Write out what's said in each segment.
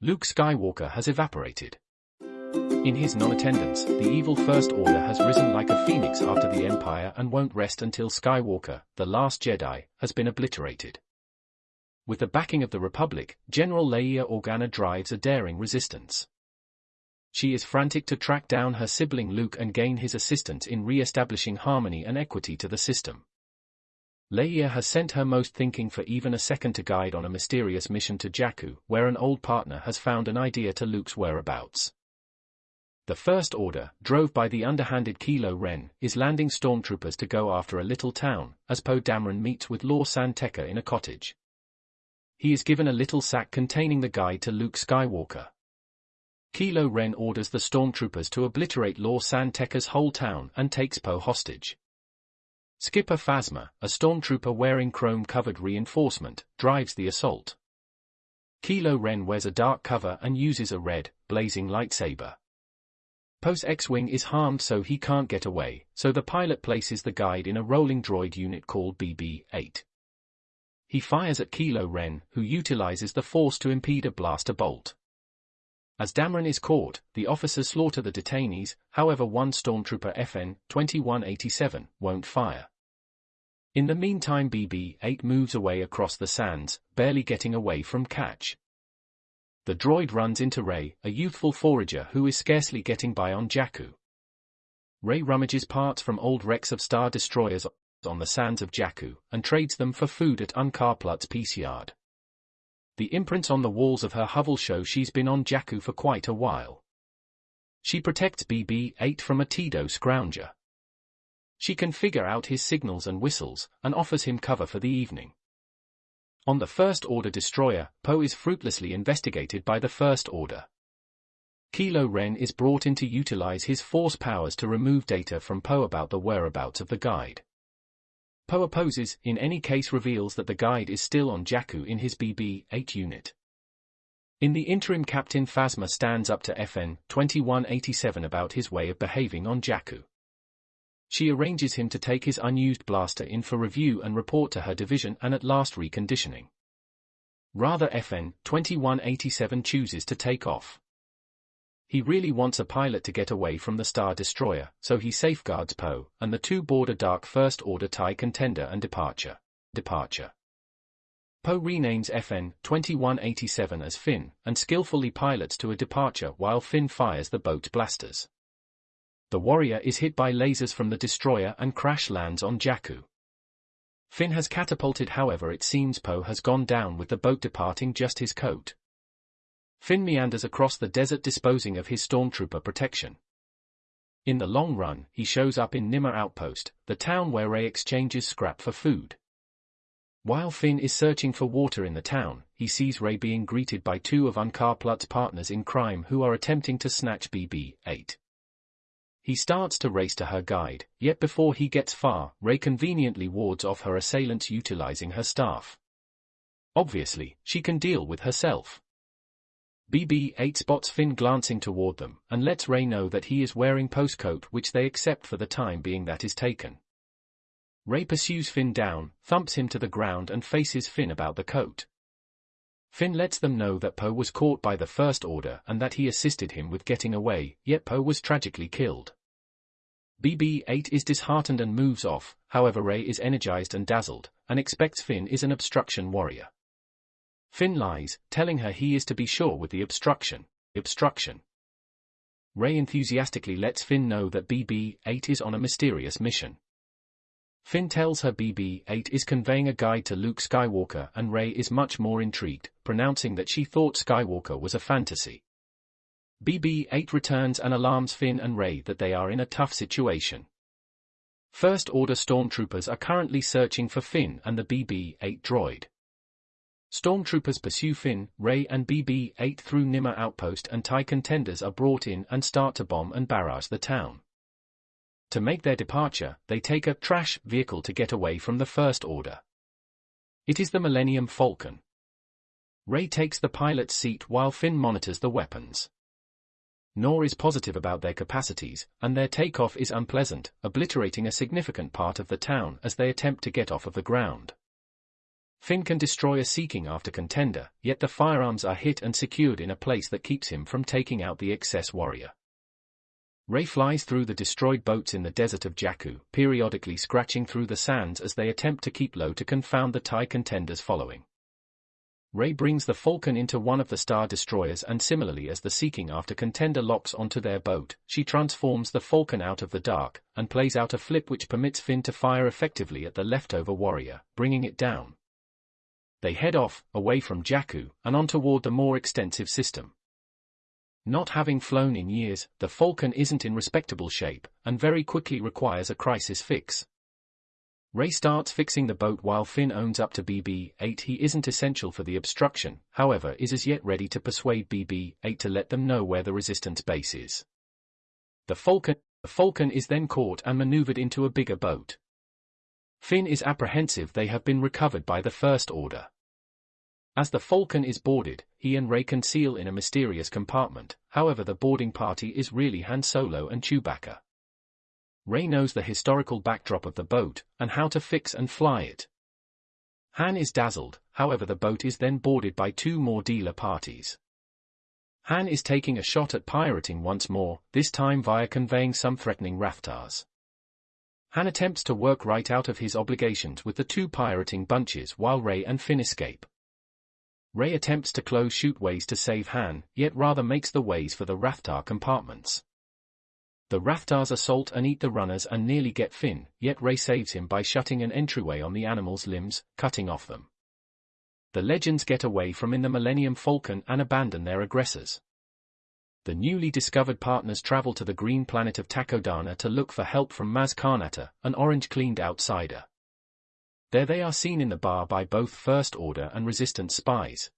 Luke Skywalker has evaporated. In his non-attendance, the evil First Order has risen like a phoenix after the Empire and won't rest until Skywalker, the last Jedi, has been obliterated. With the backing of the Republic, General Leia Organa drives a daring resistance. She is frantic to track down her sibling Luke and gain his assistance in re-establishing harmony and equity to the system. Leia has sent her most thinking for even a second to guide on a mysterious mission to Jakku, where an old partner has found an idea to Luke's whereabouts. The First Order, drove by the underhanded Kylo Ren, is landing stormtroopers to go after a little town, as Poe Dameron meets with San Tekka in a cottage. He is given a little sack containing the guide to Luke Skywalker. Kylo Ren orders the stormtroopers to obliterate San Tekka's whole town and takes Poe hostage. Skipper Phasma, a stormtrooper wearing chrome-covered reinforcement, drives the assault. Kylo Ren wears a dark cover and uses a red, blazing lightsaber. Poe's X-Wing is harmed so he can't get away, so the pilot places the guide in a rolling droid unit called BB-8. He fires at Kylo Ren, who utilizes the Force to impede a blaster bolt. As Dameron is caught, the officers slaughter the detainees, however one stormtrooper FN 2187 won't fire. In the meantime BB-8 moves away across the sands, barely getting away from catch the droid runs into Rey, a youthful forager who is scarcely getting by on Jakku. Rey rummages parts from old wrecks of Star Destroyers on the sands of Jakku, and trades them for food at Unkar Plutt's peace yard. The imprints on the walls of her hovel show she's been on Jakku for quite a while. She protects BB-8 from a Teedo scrounger. She can figure out his signals and whistles, and offers him cover for the evening. On the First Order destroyer, Poe is fruitlessly investigated by the First Order. Kylo Ren is brought in to utilize his force powers to remove data from Poe about the whereabouts of the guide. Poe opposes, in any case reveals that the guide is still on Jakku in his BB-8 unit. In the interim Captain Phasma stands up to FN 2187 about his way of behaving on Jakku. She arranges him to take his unused blaster in for review and report to her division and at last reconditioning. Rather FN 2187 chooses to take off. He really wants a pilot to get away from the Star Destroyer, so he safeguards Poe, and the two board a dark First Order TIE contender and departure. Departure. Poe renames FN 2187 as Finn, and skillfully pilots to a departure while Finn fires the boat's blasters the warrior is hit by lasers from the destroyer and crash lands on Jakku. Finn has catapulted however it seems Poe has gone down with the boat departing just his coat. Finn meanders across the desert disposing of his stormtrooper protection. In the long run, he shows up in Niima Outpost, the town where Rey exchanges scrap for food. While Finn is searching for water in the town, he sees Rey being greeted by two of Unkar Plutt's partners in crime who are attempting to snatch BB-8. He starts to race to her guide, yet before he gets far, Rey conveniently wards off her assailants utilizing her staff. Obviously, she can deal with herself. BB-8 spots Finn glancing toward them, and lets Rey know that he is wearing Poe's coat which they accept for the time being that is taken. Rey pursues Finn down, thumps him to the ground and faces Finn about the coat. Finn lets them know that Poe was caught by the First Order and that he assisted him with getting away, yet Poe was tragically killed. BB-8 is disheartened and moves off, however Rey is energized and dazzled, and expects Finn is an obstruction warrior. Finn lies, telling her he is to be sure with the obstruction. Obstruction. Rey enthusiastically lets Finn know that BB-8 is on a mysterious mission. Finn tells her BB-8 is conveying a guide to Luke Skywalker and Rey is much more intrigued, pronouncing that she thought Skywalker was a fantasy. BB-8 returns and alarms Finn and Rey that they are in a tough situation. First Order stormtroopers are currently searching for Finn and the BB-8 droid. Stormtroopers pursue Finn, Rey and BB-8 through Niima outpost and TIE contenders are brought in and start to bomb and barrage the town. To make their departure, they take a trash vehicle to get away from the First Order. It is the Millennium Falcon. Rey takes the pilot's seat while Finn monitors the weapons nor is positive about their capacities, and their takeoff is unpleasant, obliterating a significant part of the town as they attempt to get off of the ground. Finn can destroy a seeking after contender, yet the firearms are hit and secured in a place that keeps him from taking out the excess warrior. Rey flies through the destroyed boats in the desert of Jakku, periodically scratching through the sands as they attempt to keep low to confound the TIE contenders following. Rey brings the Falcon into one of the Star Destroyers and similarly as the seeking after contender locks onto their boat, she transforms the Falcon out of the dark, and plays out a flip which permits Finn to fire effectively at the leftover warrior, bringing it down. They head off, away from Jakku, and on toward the more extensive system. Not having flown in years, the Falcon isn't in respectable shape, and very quickly requires a crisis fix. Rey starts fixing the boat while Finn owns up to BB-8 he isn't essential for the obstruction, however is as yet ready to persuade BB-8 to let them know where the resistance base is. The Falcon, the Falcon is then caught and maneuvered into a bigger boat. Finn is apprehensive they have been recovered by the First Order. As the Falcon is boarded, he and Rey conceal in a mysterious compartment, however the boarding party is really Han Solo and Chewbacca. Rey knows the historical backdrop of the boat, and how to fix and fly it. Han is dazzled, however the boat is then boarded by two more dealer parties. Han is taking a shot at pirating once more, this time via conveying some threatening rathtars. Han attempts to work right out of his obligations with the two pirating bunches while Rey and Finn escape. Rey attempts to close chute ways to save Han, yet rather makes the ways for the rathtar compartments. The Rathtars assault and eat the runners and nearly get Finn, yet Rey saves him by shutting an entryway on the animal's limbs, cutting off them. The legends get away from in the Millennium Falcon and abandon their aggressors. The newly discovered partners travel to the green planet of Takodana to look for help from Maz Kanata, an orange-cleaned outsider. There they are seen in the bar by both First Order and Resistance spies.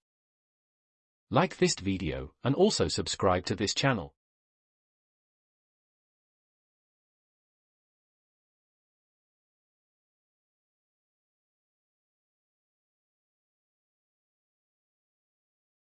Like this video, and also subscribe to this channel.